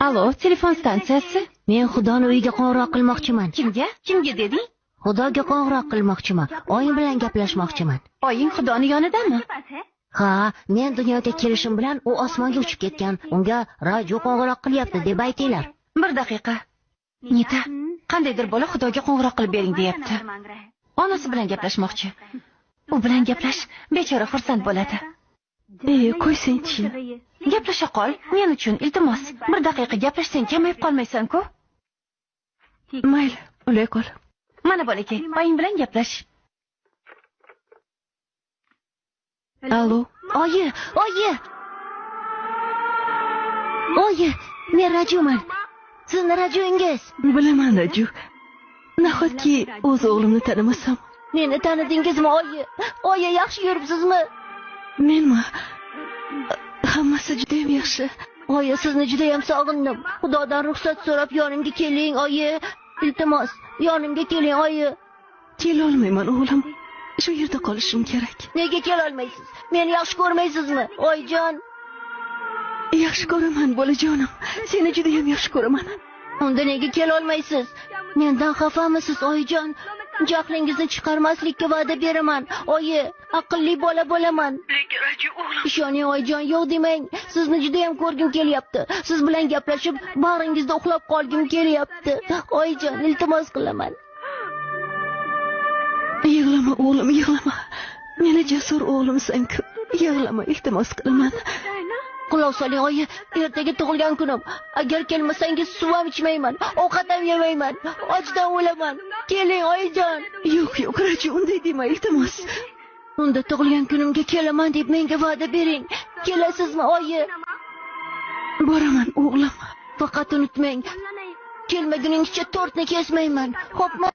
Allo, telefon stansiyasi. Men Xudoni uyiga qo'ng'iroq qilmoqchiman. Kimga? Kimga deding? Xudoga qo'ng'iroq qilmoqchiman. Oyim bilan gaplashmoqchiman. Oying Xudoni yonidami? Ha, men dunyoga kelishim bilan u osmonga uchib ketgan. Unga radio qo'ng'iroq qilyapti deb aytinglar. Bir daqiqa. Nita, qandaydir bola Xudoga qo'ng'iroq qilib bering deyapti. Onasi bilan gaplashmoqchi. U bilan gaplash, bechora xursand bo'ladi. Ey, qo'ysang-chi. Gaplasha qol, men uchun iltimos. Bir daqiqa gaplashsang kamayib qolmaysan-ku? Mayli, ulay qol. Mana bolakay, oying bilan gaplash. Allo. Oyi, oyi. Oyi, men radioman. Sizni radioingiz. Bilaman, Raju. Nahotki o'z o'g'limni tanimasam, Meni tanidingizmi, oyi? Oyi, yaxshi yuribsizmi? Menmi? Hammasi juda ham yaxshi. Oyi, sizni juda ham sog'indim. Xudodan ruxsat so'rab yonimga keling, oyi. Iltimos, yonimga keling, oyi. Kelolmayman, o'g'lim. Shu yerda qolishim kerak. Nega kelolmaysiz? Meni yaxshi ko'rmaysizmi, oyijon? Yaxshi ko'raman, bolajonim. Seni juda ham yaxshi ko'raman. Unda nega kelolmaysiz? Mendan xafamisiz, oyijon? Jahlingizni chiqarmaslikka va'da beraman. Oyi, aqlli bola bo'laman. O'g'lim. Ishoning oyijon, yo'q demang. Sizni juda ham ko'rgim kelyapti. Siz bilan gaplashib, bag'ringizda uxlab qolgim kelyapti. Oyijon, iltimos qilaman. Yig'lama, o'g'lim, yig'lama. Meni jasur o'g'limsan-ku. Yig'lama, iltimos qilaman. Quloq soling, oyi. Ertaga tug'ilgan kunim. Agar kelmasangiz suv ham ichmayman, ovqat ham yemayman. Ochdan o'laman. Keling, oyijon. Yo'q, yo'q, Raju, unday dema, iltimos. Unda tug'ilgan kunimga kelaman deb menga va'da bering. Kelasizmi, oyi? Boraman, o'g'lim. Faqat unutmang, kelmaguningizcha tortni kesmayman. Xo'pmi?